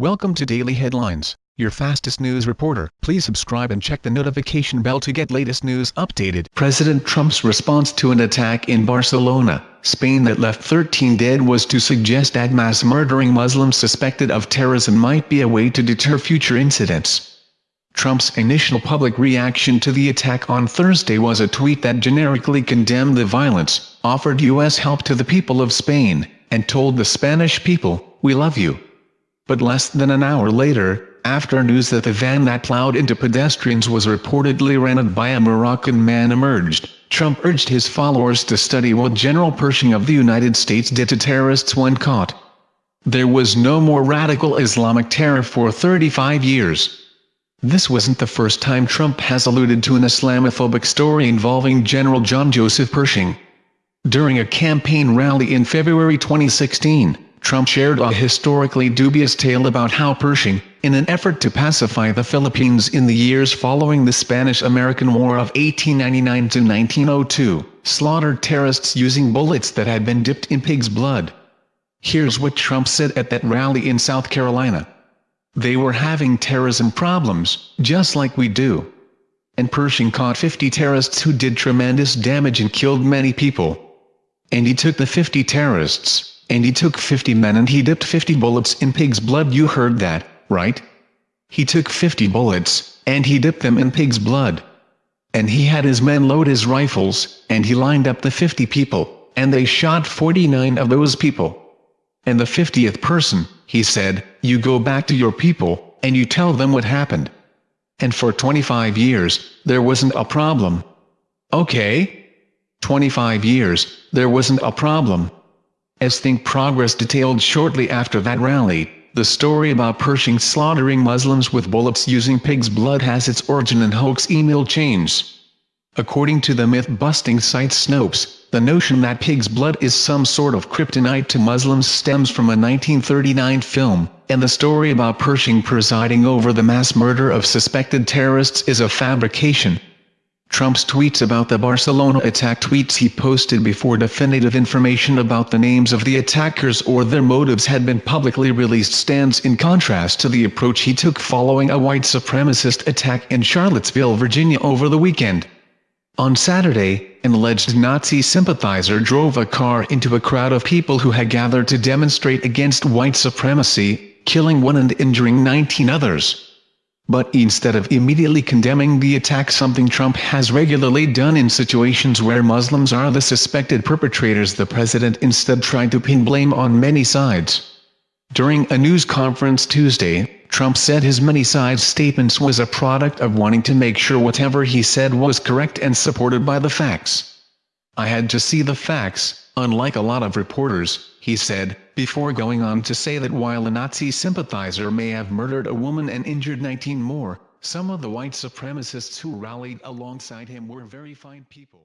Welcome to Daily Headlines, your fastest news reporter. Please subscribe and check the notification bell to get latest news updated. President Trump's response to an attack in Barcelona, Spain that left 13 dead was to suggest that mass murdering Muslims suspected of terrorism might be a way to deter future incidents. Trump's initial public reaction to the attack on Thursday was a tweet that generically condemned the violence, offered U.S. help to the people of Spain, and told the Spanish people, we love you. But less than an hour later, after news that the van that plowed into pedestrians was reportedly rented by a Moroccan man emerged, Trump urged his followers to study what General Pershing of the United States did to terrorists when caught. There was no more radical Islamic terror for 35 years. This wasn't the first time Trump has alluded to an Islamophobic story involving General John Joseph Pershing. During a campaign rally in February 2016, Trump shared a historically dubious tale about how Pershing, in an effort to pacify the Philippines in the years following the Spanish-American War of 1899 to 1902, slaughtered terrorists using bullets that had been dipped in pig's blood. Here's what Trump said at that rally in South Carolina. They were having terrorism problems, just like we do. And Pershing caught 50 terrorists who did tremendous damage and killed many people. And he took the 50 terrorists, and he took 50 men and he dipped 50 bullets in pig's blood you heard that, right? He took 50 bullets, and he dipped them in pig's blood. And he had his men load his rifles, and he lined up the 50 people, and they shot 49 of those people. And the 50th person, he said, you go back to your people, and you tell them what happened. And for 25 years, there wasn't a problem. Okay? 25 years, there wasn't a problem. As Think Progress detailed shortly after that rally, the story about Pershing slaughtering Muslims with bullets using pig's blood has its origin in hoax email chains. According to the myth-busting site Snopes, the notion that pig's blood is some sort of kryptonite to Muslims stems from a 1939 film, and the story about Pershing presiding over the mass murder of suspected terrorists is a fabrication. Trump's tweets about the Barcelona attack tweets he posted before definitive information about the names of the attackers or their motives had been publicly released stands in contrast to the approach he took following a white supremacist attack in Charlottesville, Virginia over the weekend. On Saturday, an alleged Nazi sympathizer drove a car into a crowd of people who had gathered to demonstrate against white supremacy, killing one and injuring 19 others. But instead of immediately condemning the attack something Trump has regularly done in situations where Muslims are the suspected perpetrators the president instead tried to pin blame on many sides. During a news conference Tuesday, Trump said his many-side statements was a product of wanting to make sure whatever he said was correct and supported by the facts. I had to see the facts, unlike a lot of reporters, he said, before going on to say that while a Nazi sympathizer may have murdered a woman and injured 19 more, some of the white supremacists who rallied alongside him were very fine people.